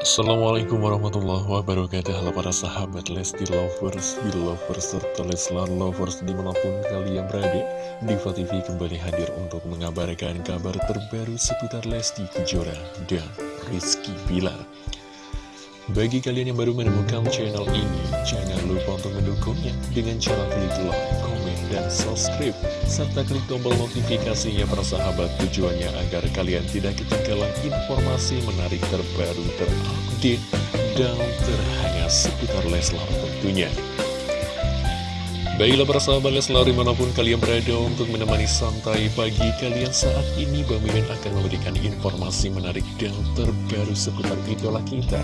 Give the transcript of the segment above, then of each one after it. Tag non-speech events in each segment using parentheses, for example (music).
Assalamualaikum warahmatullahi wabarakatuh. Halo para sahabat Lesti Lovers, Belovers, serta Leslar Lovers di mana pun kalian berada Diva TV kembali hadir untuk mengabarkan kabar terbaru seputar Lesti Kejora dan Rizky Bilar Bagi kalian yang baru menemukan channel ini, jangan lupa untuk mendukungnya dengan cara klik like, komen, dan subscribe serta klik tombol notifikasinya para sahabat tujuannya agar kalian tidak ketinggalan informasi menarik terbaru terupdate dan terhangat seputar Leslar tentunya. Baiklah para sahabat Leslar di mana pun kalian berada untuk menemani santai pagi kalian saat ini Bang Mimin akan memberikan informasi menarik dan terbaru seputar idola kita.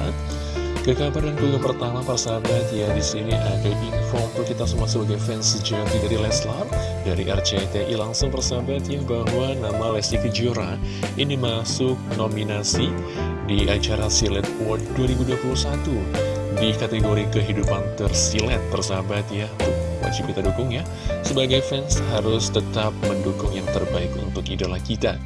Ke kabar dan pertama para sahabat ya di sini ada info untuk kita semua sebagai fans sejati dari Leslar dari RCTI langsung persahabat ya bahwa nama Lesti Kejora. Ini masuk nominasi di acara Silet Award 2021 di kategori kehidupan tersilet persahabat ya tuh wajib kita dukung ya. Sebagai fans harus tetap mendukung yang terbaik untuk idola kita.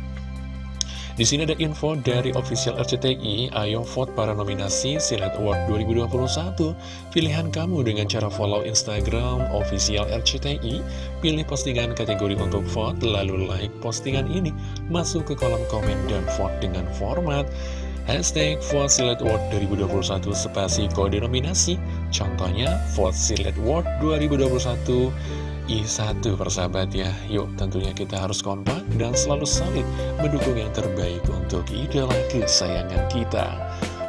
Di sini ada info dari official RCTI, ayo vote para nominasi Silat Award 2021. Pilihan kamu dengan cara follow Instagram official RCTI, pilih postingan kategori untuk vote, lalu like postingan ini, masuk ke kolom komen dan vote dengan format Hashtag Vote Silat Award 2021 spasi kode nominasi. Contohnya Vote Silat Award 2021 I1 persahabat ya. Yuk tentunya kita harus kompak dan selalu solid Mendukung yang terbaik untuk idola kesayangan kita.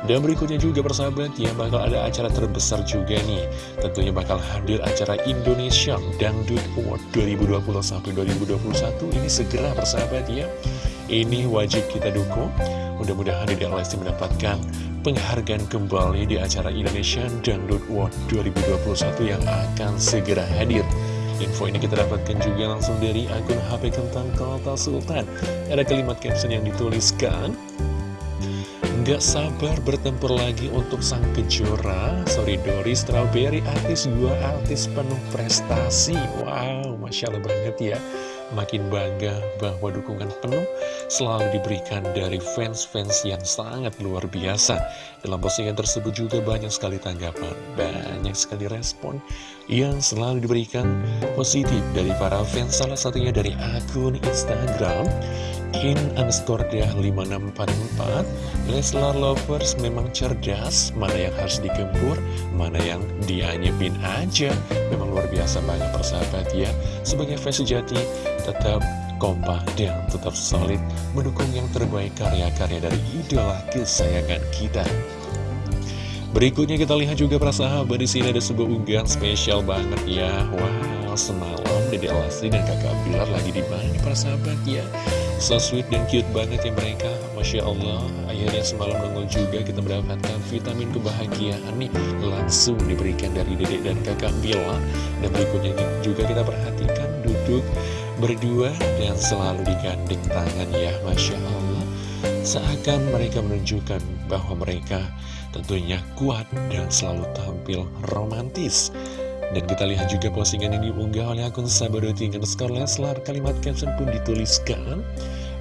Dan berikutnya juga persahabat ya bakal ada acara terbesar juga nih. Tentunya bakal hadir acara Indonesia Dangdut Award 2020-2021 Ini segera persahabat ya. Ini wajib kita dukung Mudah-mudahan Dede Lesti mendapatkan penghargaan kembali di acara Indonesia Dangdut Award 2021 yang akan segera hadir. Info ini kita dapatkan juga langsung dari akun HP Kentang Kota Sultan. Ada kalimat caption yang dituliskan Nggak sabar bertempur lagi untuk sang kejora. Sorry Dori Strawberry artis dua artis penuh prestasi. Wow, Masya Allah banget ya Makin bangga bahwa dukungan penuh selalu diberikan dari fans-fans yang sangat luar biasa. Dalam postingan tersebut juga banyak sekali tanggapan, banyak sekali respon yang selalu diberikan positif dari para fans. Salah satunya dari akun Instagram in underscore 5644 Leslar Lovers memang cerdas. Mana yang harus dikempur Mana yang dianyepin aja. Memang luar biasa banyak persahabat ya. Sebagai fans sejati Tetap kompak dan tetap solid Mendukung yang terbaik karya-karya dari idola kesayangan kita. Berikutnya kita lihat juga para sahabat di sini ada sebuah unggahan spesial banget ya. Wow, semalam Dede Lesti dan Kakak Bilar lagi di mana nih para sahabat ya? So sweet dan cute banget ya mereka, masya Allah. Akhirnya semalam nongol juga kita mendapatkan vitamin kebahagiaan nih langsung diberikan dari Dede dan Kakak Bilar. Dan berikutnya juga kita perhatikan duduk berdua dan selalu digandeng tangan ya, masya Allah. Seakan mereka menunjukkan bahwa mereka tentunya kuat dan selalu tampil romantis. Dan kita lihat juga postingan yang diunggah oleh akun Sabadoting underscore Leslar. Kalimat caption pun dituliskan,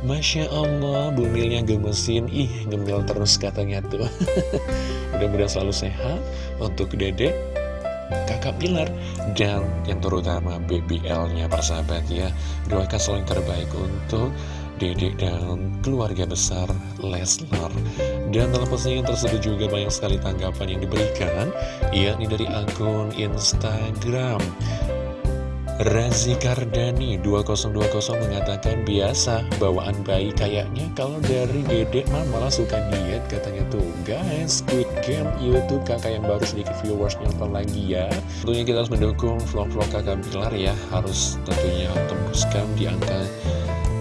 Masya Allah, bumilnya gemesin, ih gemil terus katanya tuh. (laughs) Mudah-mudahan selalu sehat untuk dedek, kakak Pilar, dan yang terutama BBL-nya persahabat ya. Doakan selalu yang terbaik untuk dedek dan keluarga besar Leslar dan dalam postingan tersebut juga banyak sekali tanggapan yang diberikan yakni dari akun Instagram. Razi Kardani 2020 mengatakan biasa bawaan bayi kayaknya kalau dari dedek mah malah suka diet katanya tuh. Guys Squid Game YouTube kakak yang baru sedikit viewers nonton lagi ya. Tentunya kita harus mendukung vlog-vlog kakak Bilar ya. Harus tentunya tembuskan di angka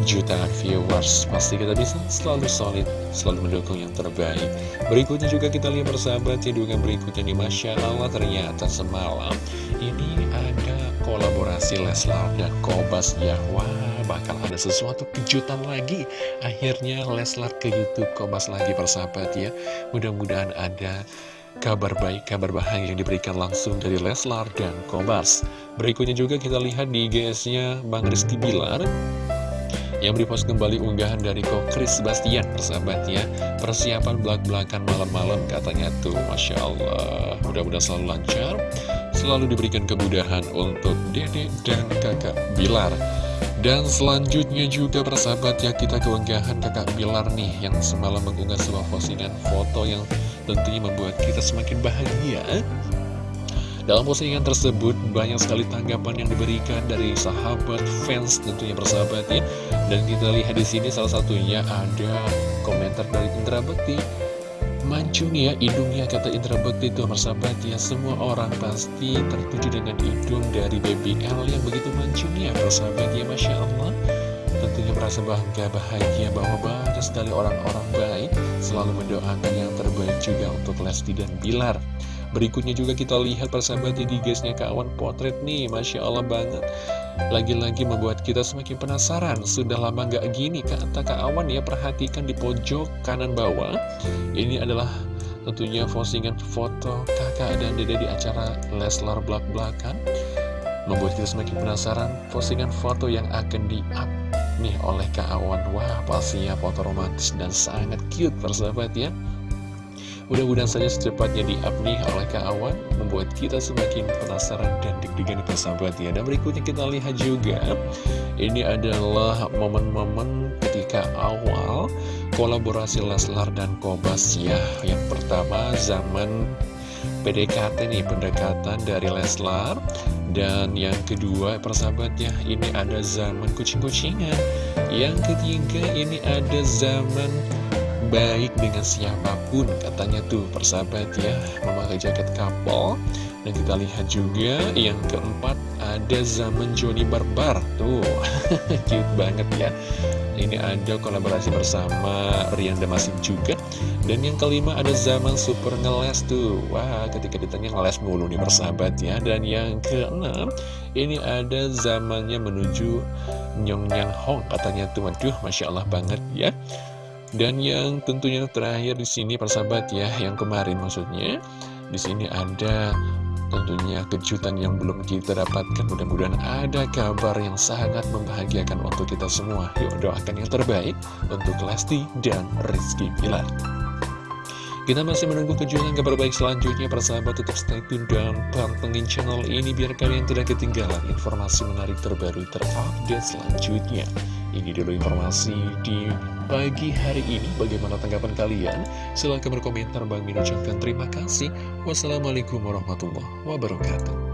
jutaan viewers. Pasti kita bisa selalu solid, selalu mendukung yang terbaik. Berikutnya juga kita lihat bersahabat ya dengan berikutnya nih Masya Allah ternyata semalam. Ini ada kolaborasi Leslar dan Kobas ya. Wah bakal ada sesuatu kejutan lagi. Akhirnya Leslar ke Youtube Kobas lagi persahabat ya. Mudah-mudahan ada kabar baik, kabar bahagia yang diberikan langsung dari Leslar dan Kobas. Berikutnya juga kita lihat di GS-nya Bang Rizky Bilar yang repost kembali unggahan dari Kok Chris Bastian persahabat ya. Persiapan belak-belakan malam-malam katanya tuh. Masya Allah. Mudah-mudahan selalu lancar. Selalu diberikan kemudahan untuk dede dan kakak Bilar. Dan selanjutnya juga persahabat ya kita keunggahan kakak Bilar nih yang semalam mengunggah sebuah postingan foto yang tentunya membuat kita semakin bahagia dalam postingan tersebut banyak sekali tanggapan yang diberikan dari sahabat fans tentunya persahabat ya. Dan kita lihat di sini salah satunya ada komentar dari Indra Bekti. Mancung ya hidungnya kata Indra Bekti itu persahabat ya Semua orang pasti tertuju dengan hidung dari BBL yang begitu mancung ya persahabat ya Masya Allah Tentunya merasa bangga bahagia bahwa banyak sekali orang-orang baik Selalu mendoakan yang terbaik juga untuk Lesti dan Bilar Berikutnya juga kita lihat persahabatnya di guysnya kawan potret nih Masya Allah banget. Lagi-lagi membuat kita semakin penasaran Sudah lama nggak gini kata Kak Awan ya Perhatikan di pojok kanan bawah. Ini adalah tentunya postingan foto kakak dan dede di acara Leslar Blak Blakan Membuat kita semakin penasaran Postingan foto yang akan di-up nih oleh Kak Awan. Wah pastinya foto romantis dan sangat cute persahabat ya Mudah-mudahan saja secepatnya di-up nih oleh Kak Awan Membuat kita semakin penasaran dan deg-degan persahabat ya Dan berikutnya kita lihat juga Ini adalah momen-momen ketika awal kolaborasi Leslar dan Kobas ya. Yang pertama zaman PDKT nih pendekatan dari Leslar. Dan yang kedua persahabat ya ini ada zaman kucing-kucingan. Yang ketiga ini ada zaman baik dengan siapa pun katanya tuh persahabat ya. Memakai jaket kapal dan kita lihat juga yang keempat ada zaman Joni Barbar tuh. (laughs) Cute banget ya. Ini ada kolaborasi bersama Rian Damasik juga. Dan yang kelima ada zaman super ngeles tuh. Wah ketika ditanya ngeles mulu nih persahabat ya. Dan yang keenam ini ada zamannya menuju Nyong Nyang Hong katanya tuh. Waduh Masya Allah banget ya dan yang tentunya terakhir di sini persahabat ya, yang kemarin maksudnya, di sini ada tentunya kejutan yang belum kita dapatkan. Mudah-mudahan ada kabar yang sangat membahagiakan untuk kita semua. Yuk doakan yang terbaik untuk Lesti dan Rizky Pilar. Kita masih menunggu kejutan kabar baik selanjutnya persahabat tetap stay tune dan pantengin channel ini biar kalian tidak ketinggalan informasi menarik terbaru terupdate selanjutnya. Ini dulu informasi di pagi hari ini. Bagaimana tanggapan kalian? Silahkan berkomentar. Bang Min ucapkan terima kasih. Wassalamualaikum warahmatullahi wabarakatuh.